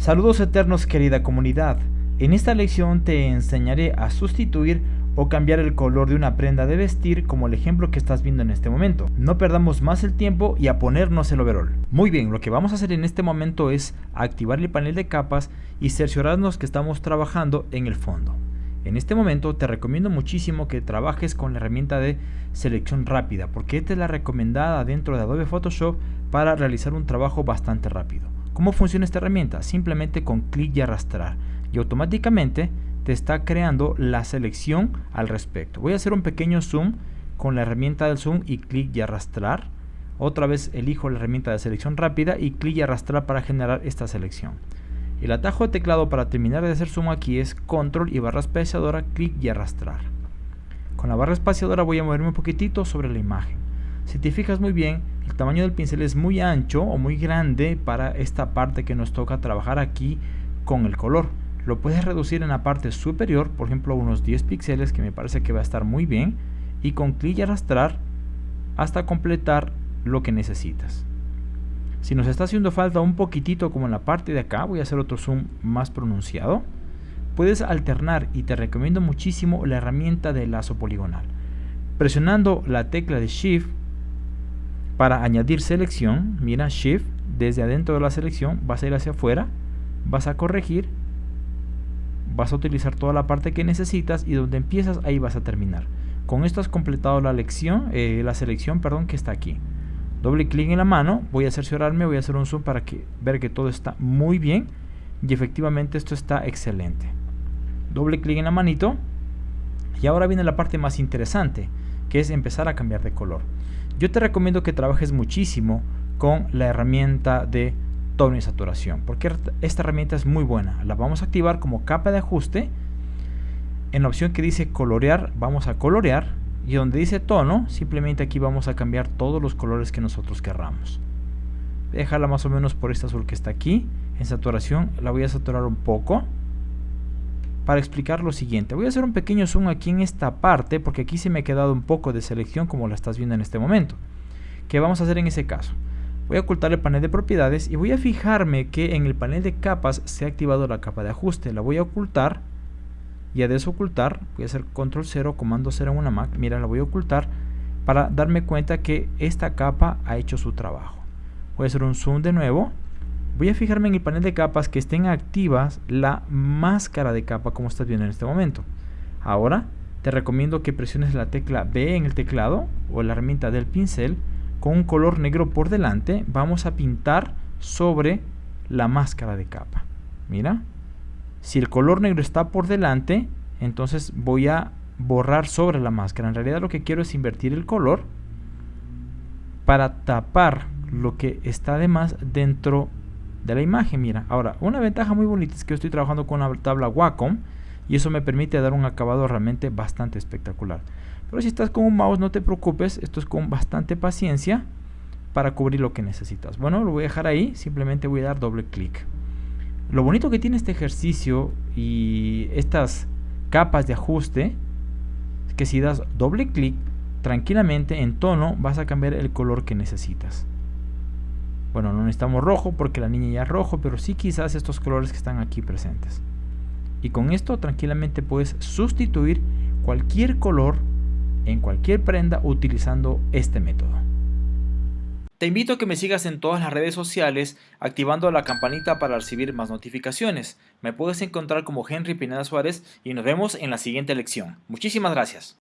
Saludos eternos querida comunidad. En esta lección te enseñaré a sustituir o cambiar el color de una prenda de vestir como el ejemplo que estás viendo en este momento. No perdamos más el tiempo y a ponernos el overall. Muy bien, lo que vamos a hacer en este momento es activar el panel de capas y cerciorarnos que estamos trabajando en el fondo. En este momento te recomiendo muchísimo que trabajes con la herramienta de selección rápida porque esta es la recomendada dentro de Adobe Photoshop para realizar un trabajo bastante rápido. ¿Cómo funciona esta herramienta? Simplemente con clic y arrastrar y automáticamente te está creando la selección al respecto. Voy a hacer un pequeño zoom con la herramienta del zoom y clic y arrastrar. Otra vez elijo la herramienta de selección rápida y clic y arrastrar para generar esta selección. El atajo de teclado para terminar de hacer zoom aquí es control y barra espaciadora, clic y arrastrar. Con la barra espaciadora voy a moverme un poquitito sobre la imagen. Si te fijas muy bien, el tamaño del pincel es muy ancho o muy grande para esta parte que nos toca trabajar aquí con el color lo puedes reducir en la parte superior, por ejemplo unos 10 píxeles que me parece que va a estar muy bien y con clic y arrastrar hasta completar lo que necesitas. Si nos está haciendo falta un poquitito como en la parte de acá, voy a hacer otro zoom más pronunciado. Puedes alternar y te recomiendo muchísimo la herramienta de lazo poligonal. Presionando la tecla de Shift para añadir selección, mira Shift, desde adentro de la selección vas a ir hacia afuera, vas a corregir vas a utilizar toda la parte que necesitas y donde empiezas ahí vas a terminar. Con esto has completado la lección, eh, la selección perdón, que está aquí. Doble clic en la mano, voy a cerciorarme, voy a hacer un zoom para que, ver que todo está muy bien y efectivamente esto está excelente. Doble clic en la manito y ahora viene la parte más interesante que es empezar a cambiar de color. Yo te recomiendo que trabajes muchísimo con la herramienta de tono y saturación, porque esta herramienta es muy buena. La vamos a activar como capa de ajuste. En la opción que dice colorear, vamos a colorear. Y donde dice tono, simplemente aquí vamos a cambiar todos los colores que nosotros querramos. Dejarla más o menos por este azul que está aquí. En saturación la voy a saturar un poco. Para explicar lo siguiente, voy a hacer un pequeño zoom aquí en esta parte, porque aquí se me ha quedado un poco de selección como la estás viendo en este momento. ¿Qué vamos a hacer en ese caso? Voy a ocultar el panel de propiedades y voy a fijarme que en el panel de capas se ha activado la capa de ajuste. La voy a ocultar y a desocultar, voy a hacer control 0, comando 0 en una Mac, mira la voy a ocultar para darme cuenta que esta capa ha hecho su trabajo. Voy a hacer un zoom de nuevo, voy a fijarme en el panel de capas que estén activas la máscara de capa como estás viendo en este momento. Ahora te recomiendo que presiones la tecla B en el teclado o la herramienta del pincel con un color negro por delante. Vamos a pintar sobre la máscara de capa. Mira si el color negro está por delante entonces voy a borrar sobre la máscara. En realidad lo que quiero es invertir el color para tapar lo que está además dentro de la imagen mira ahora una ventaja muy bonita es que estoy trabajando con una tabla Wacom y eso me permite dar un acabado realmente bastante espectacular pero si estás con un mouse no te preocupes, esto es con bastante paciencia para cubrir lo que necesitas. Bueno, lo voy a dejar ahí, simplemente voy a dar doble clic. Lo bonito que tiene este ejercicio y estas capas de ajuste es que si das doble clic, tranquilamente en tono vas a cambiar el color que necesitas. Bueno, no necesitamos rojo porque la niña ya es rojo, pero sí quizás estos colores que están aquí presentes. Y con esto tranquilamente puedes sustituir cualquier color en cualquier prenda utilizando este método. Te invito a que me sigas en todas las redes sociales activando la campanita para recibir más notificaciones. Me puedes encontrar como Henry Pineda Suárez y nos vemos en la siguiente lección. Muchísimas gracias.